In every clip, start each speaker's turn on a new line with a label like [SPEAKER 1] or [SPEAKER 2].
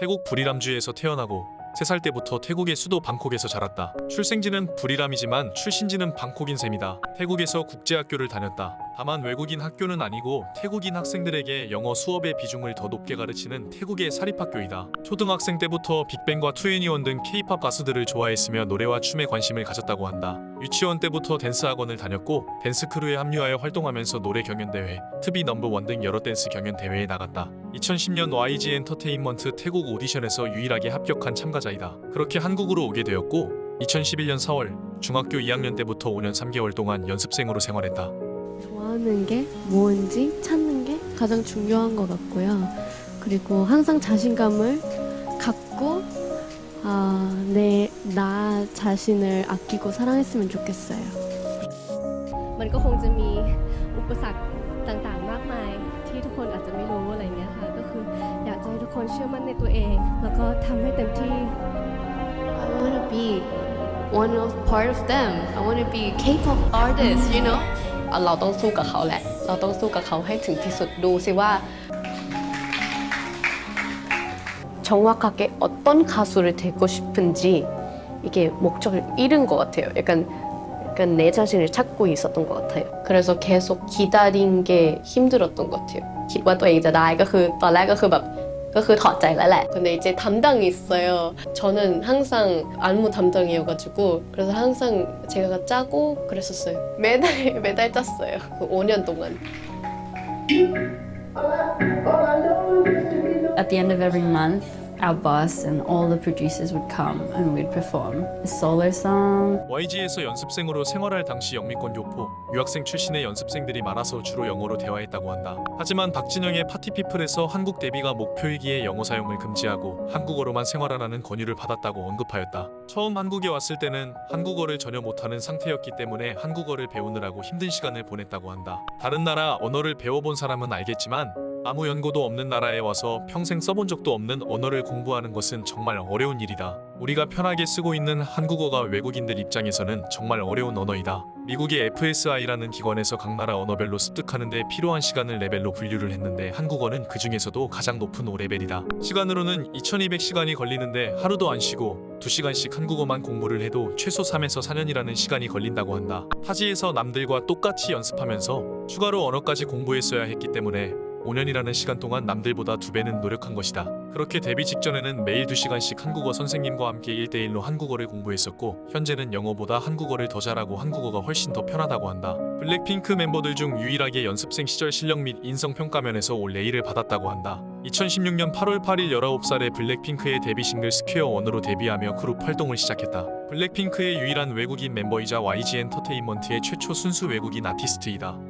[SPEAKER 1] 태국 부리람주에서 태어나고 3살 때부터 태국의 수도 방콕에서 자랐다. 출생지는 부리람이지만 출신지는 방콕인 셈이다. 태국에서 국제학교를 다녔다. 다만 외국인 학교는 아니고 태국인 학생들에게 영어 수업의 비중을 더 높게 가르치는 태국의 사립학교이다. 초등학생 때부터 빅뱅과 2NE1 등 K-pop 가수들을 좋아했으며 노래와 춤에 관심을 가졌다고 한다. 유치원 때부터 댄스 학원을 다녔고 댄스 crew에 합류하여 활동하면서 노래 경연 대회, To Be Number One 등 여러 댄스 경연 대회에 나갔다. 2010년 YG 엔터테인먼트 태국 오디션에서 유일하게 합격한 참가자이다. 그렇게 한국으로 오게 되었고 2011년 4월 중학교 2학년 때부터 5년 3개월 동안 연습생으로 생활했다.
[SPEAKER 2] 좋아하는 게 뭔지 찾는 게 가장 중요한 것 같고요. 그리고 항상 자신감을 갖고 아, 내, 나 자신을 아끼고 사랑했으면 좋겠어요.
[SPEAKER 3] มันก็คงจะมีอุปสรรคต่างๆ มากมาย ที่ทุกคนอาจจะไม่รู้อะไรเงี้ยค่ะ ก็คืออยากจะให้ทุกคนเชื่อมั่นในตัวเอง แล้วก็ทำให้เต็มที่
[SPEAKER 2] I want to be one of part of them. I want to be K-pop artist, you know?
[SPEAKER 4] เราต้องสู้กับเขาแหละ เราต้องสู้กับเขาให้ถึงที่สุดดูสิว่า 정확하게 어떤 가수를 되고 싶은지 이게 목적을 잃은 것 같아요. 약간, 약간 내 자신을 찾고 있었던 것 같아요. 그래서 계속 기다린 게 힘들었던 것 같아요. คิดว่าตัวเองจะได้ก็คือตอนแรกก็คือแบบ ก็คือถอดใจแล้วแหละ 근데 이제 담당이 있어요. 저는 항상 안무 담당이어가지고 그래서 항상 제가 짜고 그랬었어요. 매달 매달 짰어요. 그 5년 동안.
[SPEAKER 5] At the end of every month, our boss and all the producers would come and we'd perform a solo song.
[SPEAKER 1] YG에서 연습생으로 생활할 당시 영미권 교포, 유학생 출신의 연습생들이 많아서 주로 영어로 대화했다고 한다. 하지만 박진영의 파티피플에서 한국 데뷔가 목표이기에 영어 사용을 금지하고 한국어로만 생활하라는 권유를 받았다고 언급하였다. 처음 한국에 왔을 때는 한국어를 전혀 못하는 상태였기 때문에 한국어를 배우느라고 힘든 시간을 보냈다고 한다. 다른 나라 언어를 배워본 사람은 알겠지만 아무 연고도 없는 나라에 와서 평생 써본 적도 없는 언어를 공부하는 것은 정말 어려운 일이다. 우리가 편하게 쓰고 있는 한국어가 외국인들 입장에서는 정말 어려운 언어이다. 미국의 FSI라는 기관에서 각 나라 언어별로 습득하는 데 필요한 시간을 레벨로 분류를 했는데 한국어는 그 중에서도 가장 높은 5레벨이다. 시간으로는 2200시간이 걸리는데 하루도 안 쉬고 2시간씩 한국어만 공부를 해도 최소 3에서 4년이라는 시간이 걸린다고 한다. 타지에서 남들과 똑같이 연습하면서 추가로 언어까지 공부했어야 했기 때문에 5년이라는 시간 동안 남들보다 두 배는 노력한 것이다. 그렇게 데뷔 직전에는 매일 2시간씩 한국어 선생님과 함께 1대1로 한국어를 공부했었고 현재는 영어보다 한국어를 더 잘하고 한국어가 훨씬 더 편하다고 한다. 블랙핑크 멤버들 중 유일하게 연습생 시절 실력 및 인성평가면에서 all A를 받았다고 한다. 2016년 8월 8일 19살에 블랙핑크의 데뷔 싱글 Square One으로 데뷔하며 그룹 활동을 시작했다. 블랙핑크의 유일한 외국인 멤버이자 YG 엔터테인먼트의 최초 순수 외국인 아티스트이다.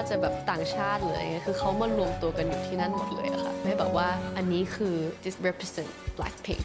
[SPEAKER 4] ว่าจะแบบต่างชาติหรืออะไรเงี้ยคือเขามารวมตัวกันอยู่ที่นั่นหมดเลยอะค่ะให้แบบว่าอันนี้คือ this represent Blackpink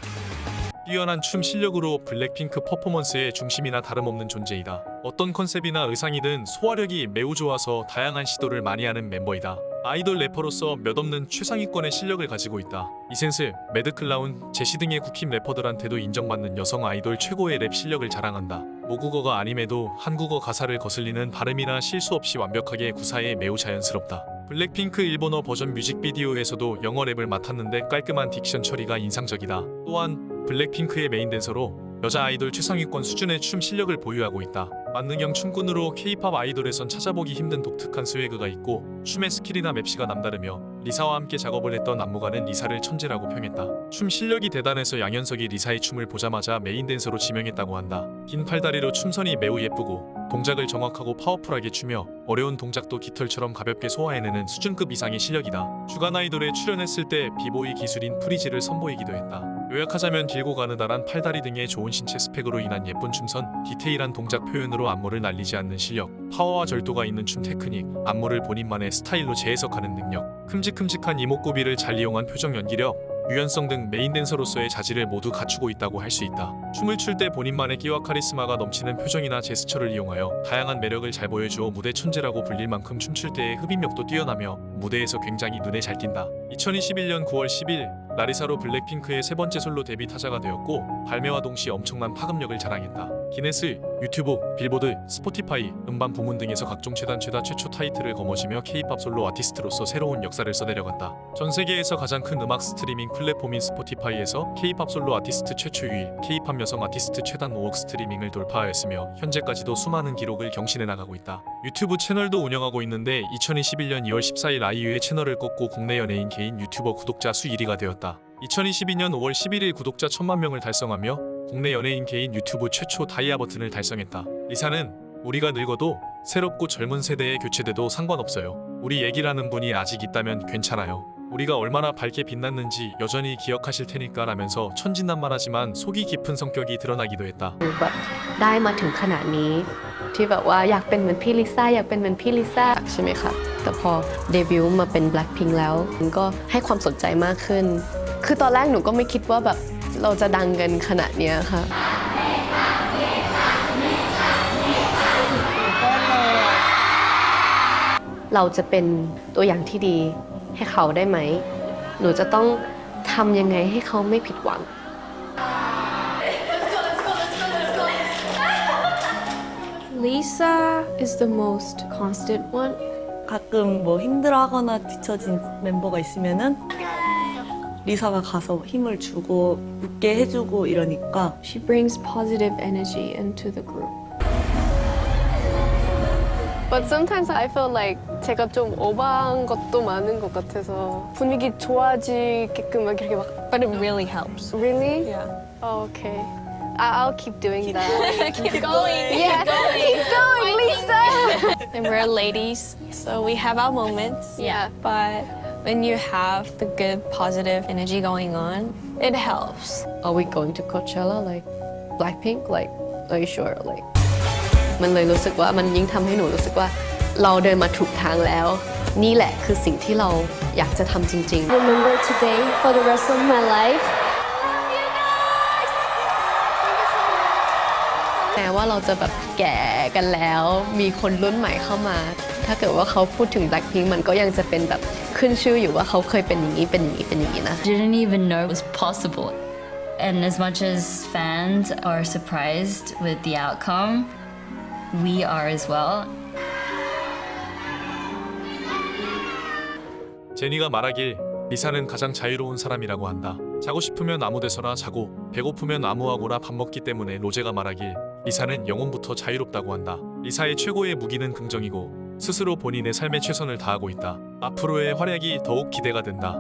[SPEAKER 1] 뛰어난 춤 실력으로 블랙핑크 퍼포먼스의 중심이나 다름없는 존재이다. 어떤 컨셉이나 의상이든 소화력이 매우 좋아서 다양한 시도를 많이 하는 멤버이다. 아이돌 래퍼로서 몇 없는 최상위권의 실력을 가지고 있다. 이센스, 매드클라운, 제시 등의 국힙 래퍼들한테도 인정받는 여성 아이돌 최고의 랩 실력을 자랑한다. 모국어가 아님에도 한국어 가사를 거슬리는 발음이나 실수 없이 완벽하게 구사해 매우 자연스럽다. 블랙핑크 일본어 버전 뮤직비디오에서도 영어 랩을 맡았는데 깔끔한 diction 처리가 인상적이다. 또한 블랙핑크의 메인 댄서로 여자 아이돌 최상위권 수준의 춤 실력을 보유하고 있다. 만능형 춤꾼으로 K-pop 아이돌에선 찾아보기 힘든 독특한 swag가 있고 춤의 스킬이나 맵시가 남다르며 리사와 함께 작업을 했던 안무가는 리사를 천재라고 평했다. 춤 실력이 대단해서 양현석이 리사의 춤을 보자마자 메인 댄서로 지명했다고 한다. 긴 팔다리로 춤선이 매우 예쁘고 동작을 정확하고 powerful하게 추며 어려운 동작도 깃털처럼 가볍게 소화해내는 수준급 이상의 실력이다. 주간 아이돌에 출연했을 때 비보이 기술인 freeze를 선보이기도 했다. 요약하자면 길고 가느다란 팔다리 등의 좋은 신체 스펙으로 인한 예쁜 춤선, 디테일한 동작 표현으로 안무를 날리지 않는 실력, 파워와 절도가 있는 춤 테크닉, 안무를 본인만의 스타일로 재해석하는 능력, 큼직큼직한 이목구비를 잘 이용한 표정 연기력, 유연성 등 메인 댄서로서의 자질을 모두 갖추고 있다고 할 수 있다. 춤을 출 때 본인만의 끼와 카리스마가 넘치는 표정이나 제스처를 이용하여 다양한 매력을 잘 보여주어 무대 천재라고 불릴 만큼 춤출 때의 흡입력도 뛰어나며 무대에서 굉장히 눈에 잘 띈다. 2021년 9월 10일 라리사로 블랙핑크의 세 번째 솔로 데뷔 타자가 되었고 발매와 동시에 엄청난 파급력을 자랑했다. 기네스, 유튜브, 빌보드, Spotify, 음반 부문 등에서 각종 최단 최다 최초 타이틀을 거머쥐며 K-pop 솔로 아티스트로서 새로운 역사를 써내려간다. 전 세계에서 가장 큰 음악 스트리밍 플랫폼인 Spotify에서 K-pop 솔로 아티스트 최초 2위, K-pop 여성 아티스트 최단 5억 스트리밍을 돌파하였으며 현재까지도 수많은 기록을 경신해 나가고 있다. 유튜브 채널도 운영하고 있는데 2021년 2월 14일 아이유의 채널을 꺾고 국내 연예인 개인 유튜버 구독자 수 1위가 되었다. 2022년 5월 11일 구독자 1000만 명을 달성하며 국내 연예인 개인 유튜브 최초 다이아 버튼을 달성했다. 리사는 우리가 늙어도 새롭고 젊은 세대에 교체돼도 상관없어요. 우리 얘기라는 분이 아직 있다면 괜찮아요. 우리가 얼마나 밝게 빛났는지 여전히 기억하실 테니까 라면서 천진난만하지만 속이 깊은 성격이 드러나기도 했다.
[SPEAKER 4] แบบได้มาถึงขนาดนี้ ที่แบบว่าอยากเป็นเหมือนพี่ลิซ่าอยากเป็นเหมือนพี่ลิซ่าใช่ไหมคะแต่พอเดบิวต์มาเป็น Blackpink แล้วมันก็ให้ความสนใจมากขึ้น คือตอนแรกหนูก็ไม่คิดว่าแบบ เราจะดังกันขนาดเนี้ยค่ะ เราจะเป็นตัวอย่างที่ดีให้เขาได้ไหม หนูจะต้องทำยังไงให้เขาไม่ผิดหวัง
[SPEAKER 2] Lisa is the most constant one.
[SPEAKER 6] 가끔 뭐 힘들어하거나 뒤처진 멤버가 있으면은 리사가 가서 힘을 주고 웃게 해주고 이러니까
[SPEAKER 2] She brings positive energy into the group.
[SPEAKER 7] But sometimes I feel like 제가 좀 오버한 것도 많은 것 같아서 분위기 좋아지게끔 막 이렇게 막
[SPEAKER 3] But it really helps.
[SPEAKER 7] Really?
[SPEAKER 6] Yeah.
[SPEAKER 7] Oh, okay. I- I'll keep doing that.
[SPEAKER 3] keep going.
[SPEAKER 7] yeah, keep going, Lisa.
[SPEAKER 3] And we're ladies, so we have our moments.
[SPEAKER 7] Yeah.
[SPEAKER 3] But when you have the good positive energy going on, it helps.
[SPEAKER 4] Are we going to Coachella like Blackpink? Like, are you sure? Like มันเลยรู้สึกว่ามันยิ่งทำให้หนูรู้สึกว่าเราเดินมาถูกทางแล้ว นี่แหละคือสิ่งที่เราอยากจะทำจริง
[SPEAKER 2] Remember today for the rest of my life.
[SPEAKER 4] แม้ว่าเราจะแบบแก่กันแล้ว มีคนรุ่นใหม่เข้ามา ถ้าเกิดว่าเขาพูดถึง Blackpink มันก็ยังจะเป็นแบบขึ้นชื่ออยู่ว่าเขาเคยเป็นอย่างนี้เป็นอย่างนี้เป็นอย่างนี้นะ
[SPEAKER 5] Didn't even know it was possible. And as much as fans are surprised with the outcome, we are as well.
[SPEAKER 1] 제니가 말하길 리사는 가장 자유로운 사람이라고 한다. 자고 싶으면 아무 데서나 자고 배고프면 아무하고나 밥 먹기 때문에 로제가 말하길 리사는 영혼부터 자유롭다고 한다. 리사의 최고의 무기는 긍정이고 스스로 본인의 삶에 최선을 다하고 있다. 앞으로의 활약이 더욱 기대가 된다.